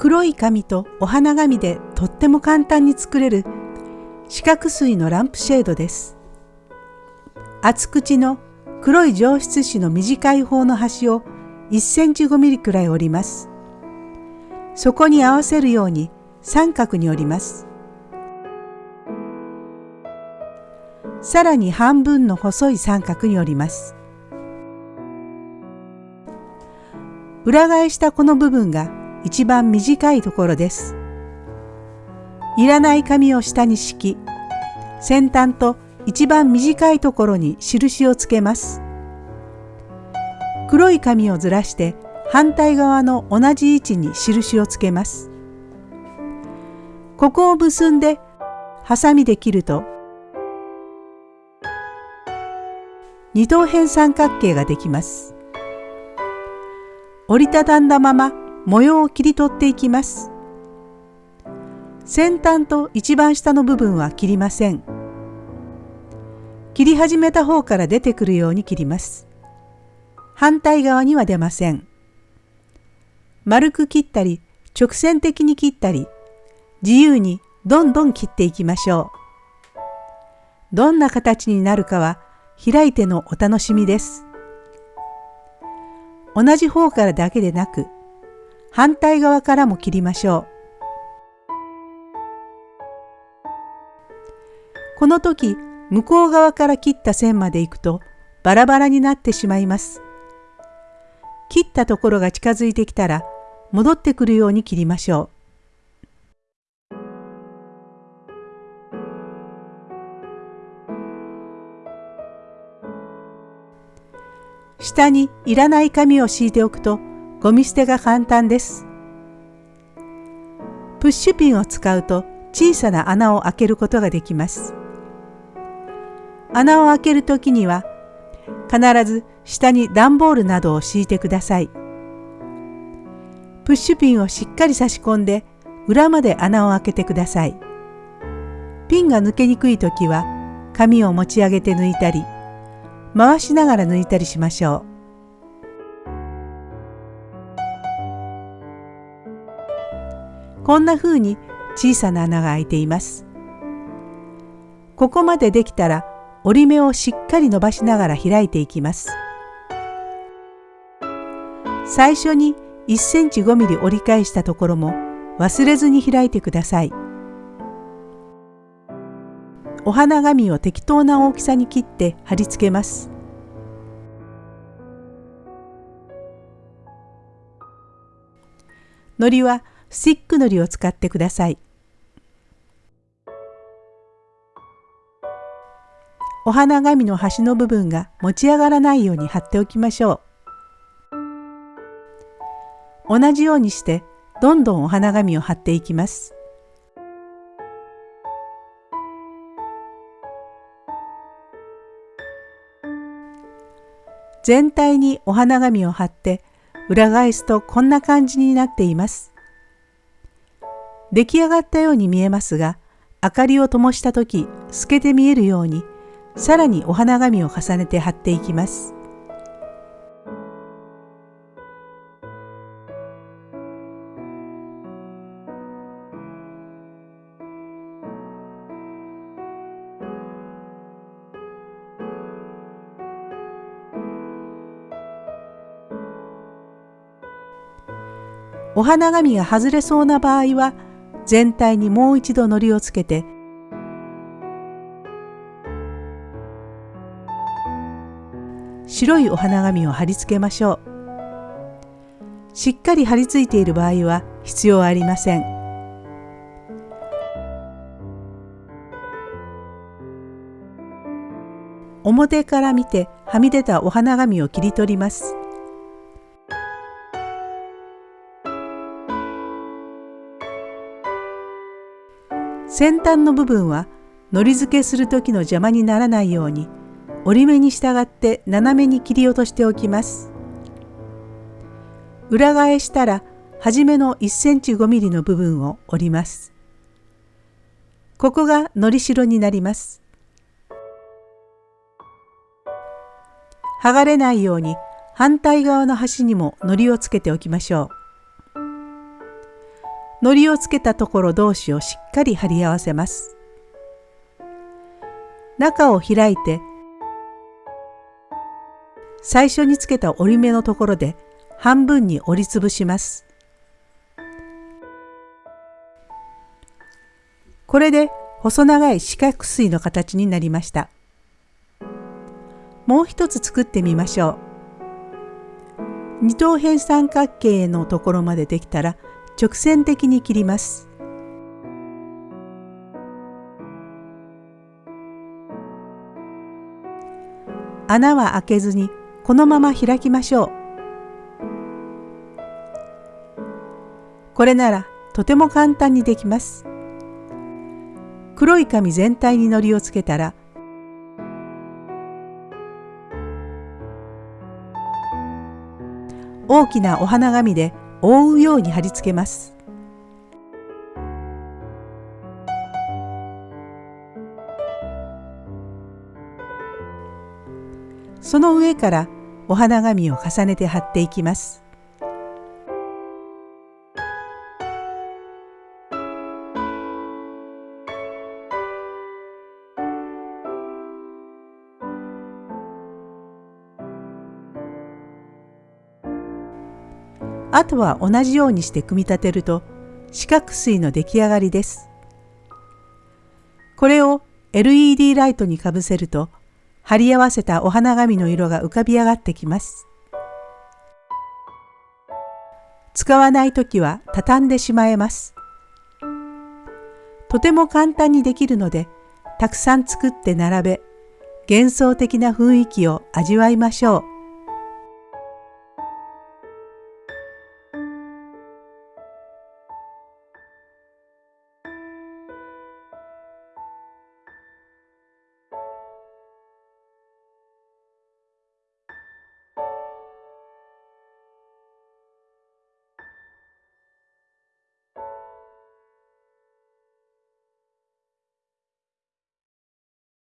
黒い紙とお花紙でとっても簡単に作れる四角錐のランプシェードです。厚口の黒い上質紙の短い方の端を1センチ5ミリくらい折ります。そこに合わせるように三角に折ります。さらに半分の細い三角に折ります。裏返したこの部分が一番短いところです。いらない紙を下に敷き、先端と一番短いところに印をつけます。黒い紙をずらして反対側の同じ位置に印をつけます。ここを結んでハサミで切ると二等辺三角形ができます。折りたたんだまま模様を切り取っていきます。先端と一番下の部分は切りません。切り始めた方から出てくるように切ります。反対側には出ません。丸く切ったり、直線的に切ったり、自由にどんどん切っていきましょう。どんな形になるかは開いてのお楽しみです。同じ方からだけでなく、反対側からも切りましょう。この時、向こう側から切った線まで行くとバラバラになってしまいます。切ったところが近づいてきたら戻ってくるように切りましょう。下にいらない紙を敷いておくとゴミ捨てが簡単です。プッシュピンを使うと小さな穴を開けることができます。穴を開けるときには必ず下に段ボールなどを敷いてください。プッシュピンをしっかり差し込んで裏まで穴を開けてください。ピンが抜けにくいときは紙を持ち上げて抜いたり回しながら抜いたりしましょう。こんな風に小さな穴が開いています。ここまでできたら折り目をしっかり伸ばしながら開いていきます。最初に1センチ5ミリ折り返したところも忘れずに開いてください。お花紙を適当な大きさに切って貼り付けます。糊はスティックのりを使ってください。お花紙の端の部分が持ち上がらないように貼っておきましょう。同じようにしてどんどんお花紙を貼っていきます。全体にお花紙を貼って裏返すとこんな感じになっています。出来上がったように見えますが、明かりを灯した時透けて見えるように、さらにお花紙を重ねて貼っていきます。お花紙が外れそうな場合は全体にもう一度糊をつけて白いお花紙を貼り付けましょう。しっかり貼り付いている場合は必要ありません。表から見てはみ出たお花紙を切り取ります。先端の部分はのり付けする時の邪魔にならないように折り目に従って斜めに切り落としておきます。裏返したら初めの1センチ5ミリの部分を折ります。ここがのりしろになります。剥がれないように反対側の端にも糊をつけておきましょう。糊をつけたところ同士をしっかり貼り合わせます。中を開いて最初につけた折り目のところで半分に折りつぶします。これで細長い四角錐の形になりました。もう一つ作ってみましょう。二等辺三角形のところまでできたら直線的に切ります。穴は開けずにこのまま開きましょう。これならとても簡単にできます。黒い紙全体に糊をつけたら大きなお花紙で覆うように貼り付けます。その上からお花紙を重ねて貼っていきます。あとは同じようにして組み立てると四角錐の出来上がりです。これを LED ライトにかぶせると貼り合わせたお花紙の色が浮かび上がってきます。使わないときは畳んでしまえます。とても簡単にできるのでたくさん作って並べ幻想的な雰囲気を味わいましょう。